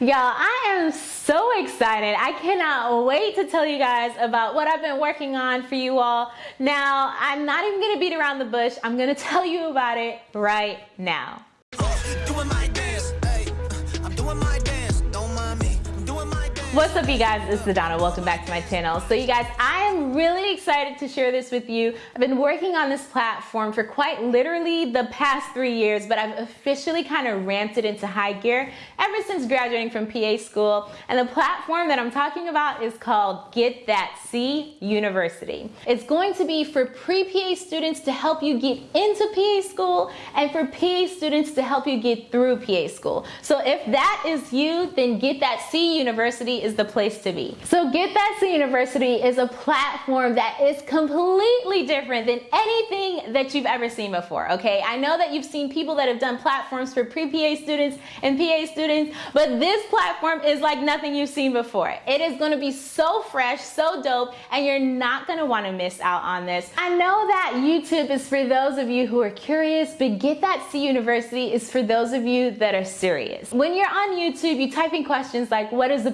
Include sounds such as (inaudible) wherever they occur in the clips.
Y'all, I am so excited. I cannot wait to tell you guys about what I've been working on for you all. Now, I'm not even gonna beat around the bush. I'm gonna (laughs) tell you about it right now. What's up you guys, it's Sedona. Welcome back to my channel. So you guys, I am really excited to share this with you. I've been working on this platform for quite literally the past three years, but I've officially kind of ramped it into high gear ever since graduating from PA school. And the platform that I'm talking about is called Get That C University. It's going to be for pre-PA students to help you get into PA school and for PA students to help you get through PA school. So if that is you, then Get That C University is the place to be. So Get That C University is a platform that is completely different than anything that you've ever seen before, okay? I know that you've seen people that have done platforms for pre-PA students and PA students, but this platform is like nothing you've seen before. It is gonna be so fresh, so dope, and you're not gonna wanna miss out on this. I know that YouTube is for those of you who are curious, but Get That C University is for those of you that are serious. When you're on YouTube, you type in questions like, what is a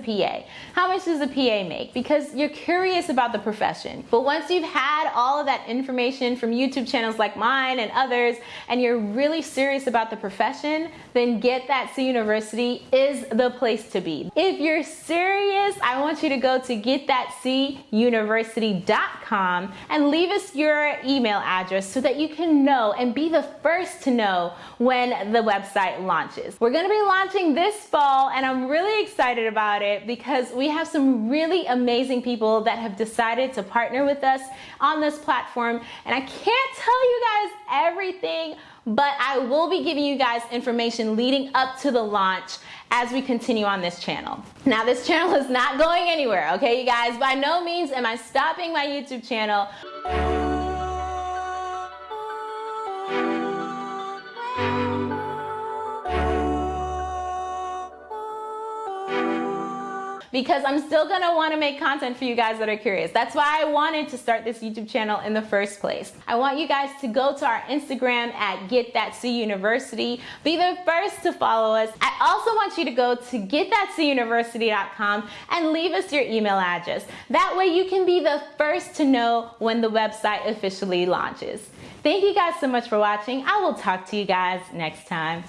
How much does a PA make? Because you're curious about the profession. But once you've had all of that information from YouTube channels like mine and others, and you're really serious about the profession, then Get That C University is the place to be. If you're serious, I want you to go to getthatcuniversity.com and leave us your email address so that you can know and be the first to know when the website launches. We're gonna be launching this fall and I'm really excited about it because because we have some really amazing people that have decided to partner with us on this platform. And I can't tell you guys everything, but I will be giving you guys information leading up to the launch as we continue on this channel. Now this channel is not going anywhere, okay you guys? By no means am I stopping my YouTube channel. Oh, oh, oh, because I'm still gonna wanna make content for you guys that are curious. That's why I wanted to start this YouTube channel in the first place. I want you guys to go to our Instagram at Get That University. Be the first to follow us. I also want you to go to getthatcuniversity.com and leave us your email address. That way you can be the first to know when the website officially launches. Thank you guys so much for watching. I will talk to you guys next time.